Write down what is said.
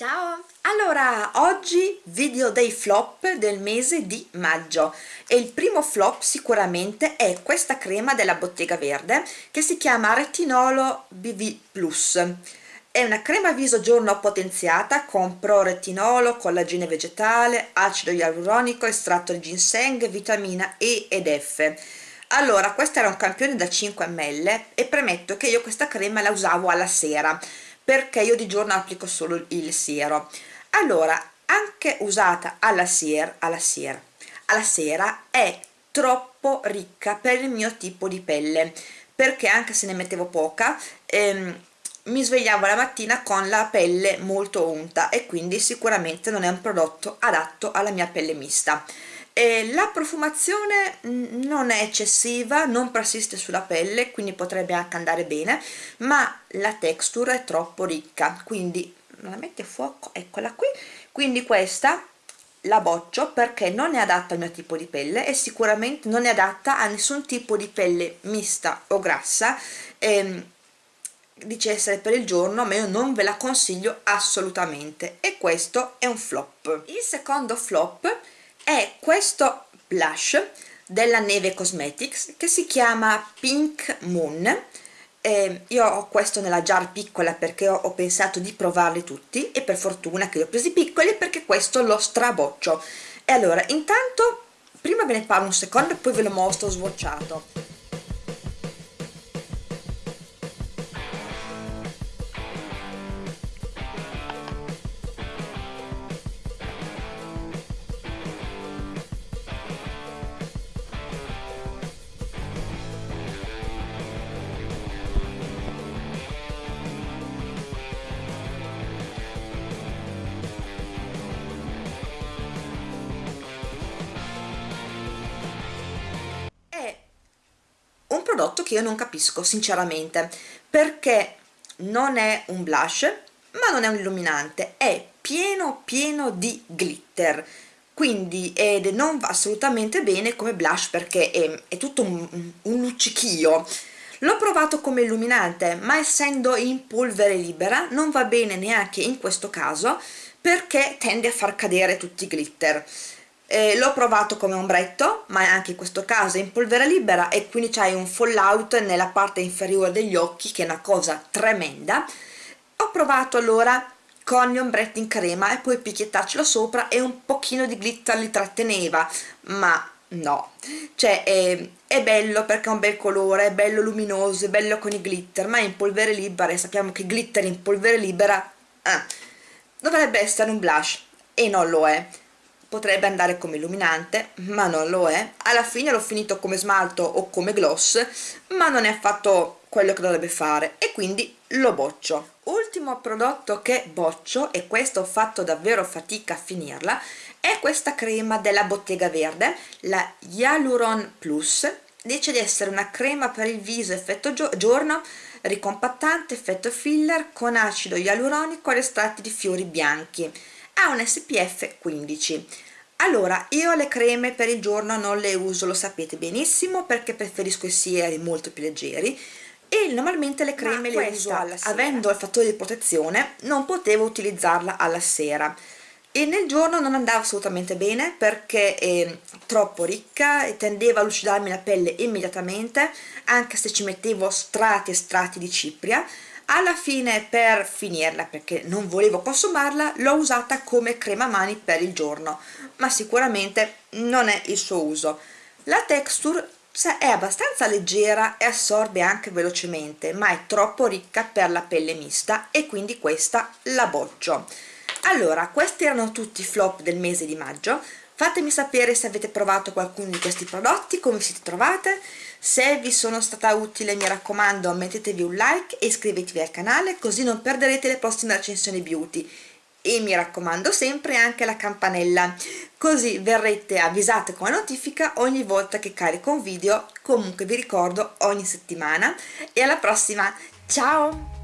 Ciao! Allora, oggi video dei flop del mese di maggio e il primo flop sicuramente è questa crema della Bottega Verde che si chiama Retinolo BV Plus. È una crema viso giorno potenziata con pro-retinolo, collagene vegetale, acido ialuronico, estratto di ginseng, vitamina E ed F. Allora, questo era un campione da 5 ml e premetto che io questa crema la usavo alla sera perché io di giorno applico solo il siero. Allora anche usata alla sera, alla sera, alla sera è troppo ricca per il mio tipo di pelle perché anche se ne mettevo poca ehm, mi svegliavo la mattina con la pelle molto unta e quindi sicuramente non è un prodotto adatto alla mia pelle mista e la profumazione non è eccessiva, non persiste sulla pelle, quindi potrebbe anche andare bene, ma la texture è troppo ricca, quindi la mette a fuoco, eccola qui, quindi questa la boccio perché non è adatta al mio tipo di pelle e sicuramente non è adatta a nessun tipo di pelle mista o grassa, ehm, dice essere per il giorno ma io non ve la consiglio assolutamente. E questo è un flop. Il secondo flop è questo blush della Neve Cosmetics che si chiama Pink Moon. Eh, io ho questo nella jar piccola perché ho, ho, pensato di provarli tutti e per fortuna che li ho presi piccoli perché questo lo straboccio. E allora intanto prima ve ne parlo un secondo e poi ve lo mostro swatchato prodotto che io non capisco sinceramente. Perché non è un blush ma non è un illuminante è pieno pieno di glitter. Quindi ed non va assolutamente bene come blush perché è, è tutto un, un luccichio. L'ho provato come illuminante ma essendo in polvere libera non va bene neanche in questo caso perché tende a far cadere tutti i glitter eh, l'ho provato come ombretto ma anche in questo caso è in polvere libera e quindi c'hai un fallout nella parte inferiore degli occhi che è una cosa tremenda. Ho provato allora con gli ombretti in crema e poi picchiettarcelo sopra e un pochino di glitter li tratteneva ma no. Cioè è, è, bello perché ha un bel colore è bello luminoso è bello con i glitter ma è in polvere libera e sappiamo che glitter in polvere libera eh, dovrebbe essere un blush e non lo è potrebbe andare come illuminante ma non lo è. Alla fine l'ho finito come smalto o come gloss ma non è affatto quello che dovrebbe fare e quindi lo boccio. Ultimo prodotto che boccio e questo ho fatto davvero fatica a finirla è questa crema della Bottega Verde la Hyaluron Plus. Dice di essere una crema per il viso effetto giorno ricompattante effetto filler con acido ialuronico ed estratti di fiori bianchi ha un SPF 15 allora io le creme per il giorno non le uso lo sapete benissimo perché preferisco i sieri molto più leggeri. E normalmente le creme le uso avendo il fattore di protezione non potevo utilizzarla alla sera. E nel giorno non andava assolutamente bene perché è troppo ricca e tendeva a lucidarmi la pelle immediatamente anche se ci mettevo strati e strati di cipria alla fine per finirla perché non volevo consumarla l'ho usata come crema mani per il giorno ma sicuramente non è il suo uso. La texture è abbastanza leggera e assorbe anche velocemente ma è troppo ricca per la pelle mista e quindi questa la boccio allora questi erano tutti i flop del mese di maggio fatemi sapere se avete provato qualcuno di questi prodotti come siete trovate. Se vi sono stata utile mi raccomando mettetevi un like e iscrivetevi al canale così non perderete le prossime recensioni beauty. E mi raccomando sempre anche la campanella. Così verrete avvisate con la notifica ogni volta che carico un video. Comunque vi ricordo ogni settimana. E alla prossima. Ciao